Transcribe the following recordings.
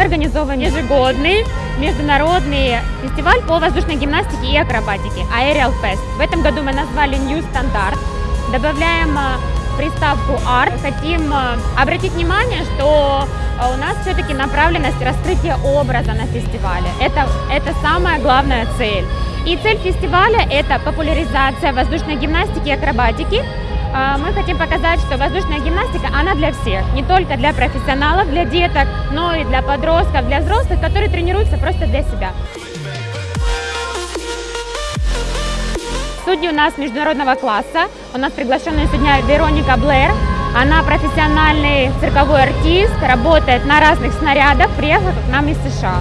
организован ежегодный международный фестиваль по воздушной гимнастике и акробатике Aerial Fest. В этом году мы назвали New Standard. Добавляем э, приставку Art. Хотим э, обратить внимание, что э, у нас все-таки направленность раскрытия образа на фестивале. Это, это самая главная цель. И цель фестиваля – это популяризация воздушной гимнастики и акробатики. А, Мы хотим показать, что воздушная гимнастика, она для всех, не только для профессионалов, для деток, но и для подростков, для взрослых, которые тренируются просто для себя. Судьи у нас международного класса. У нас приглашенная сегодня Вероника Блэр. Она профессиональный цирковой артист, работает на разных снарядах, приехала к нам из США.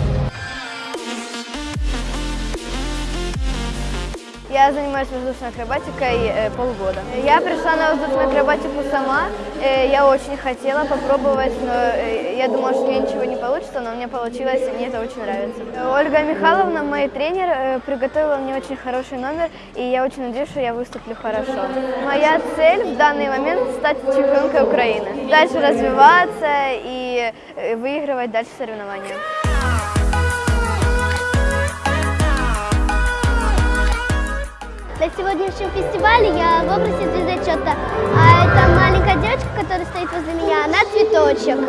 Я занимаюсь воздушной акробатикой э, полгода. Я пришла на воздушную акробатику сама. Э, я очень хотела попробовать, но э, я думала, что у ничего не получится, но у меня получилось, и мне это очень нравится. Ольга Михайловна, мой тренер, приготовила мне очень хороший номер, и я очень надеюсь, что я выступлю хорошо. Моя цель в данный момент стать чемпионкой Украины. Дальше развиваться и выигрывать дальше соревнования. Сегодняшнем фестивале я в образе звездочета, а эта маленькая девочка, которая стоит возле меня, она цветочек.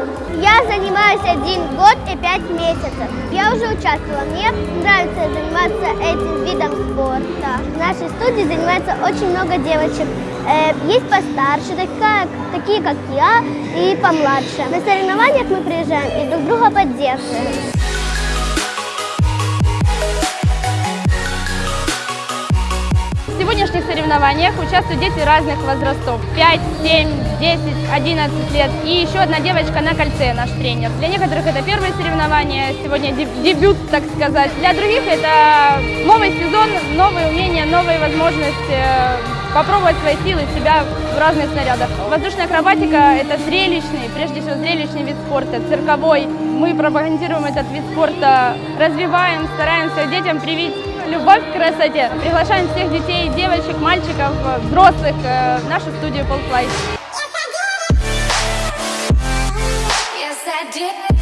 Я занимаюсь один год и пять месяцев. Я уже участвовала, мне нравится заниматься этим видом спорта. В нашей студии занимается очень много девочек. Э, Есть постарше, такие как я, и помладше. На соревнованиях мы приезжаем и друг друга поддерживаем. Сегодняшних соревнованиях участвуют дети разных возрастов. 5, 7, 10, 11 лет. И еще одна девочка на кольце, наш тренер. Для некоторых это первые соревнования, сегодня деб- дебют, так сказать. Для других это новый сезон, новые умения, новые возможности э, попробовать свои силы, себя в разных снарядах. Воздушная акробатика – это зрелищный, прежде всего зрелищный вид спорта, цирковой. Мы пропагандируем этот вид спорта, развиваем, стараемся детям привить любовь к красоте. Приглашаем всех детей, девочек, мальчиков, э, взрослых э, в нашу студию Полфлай. Yes, I did.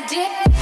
I did.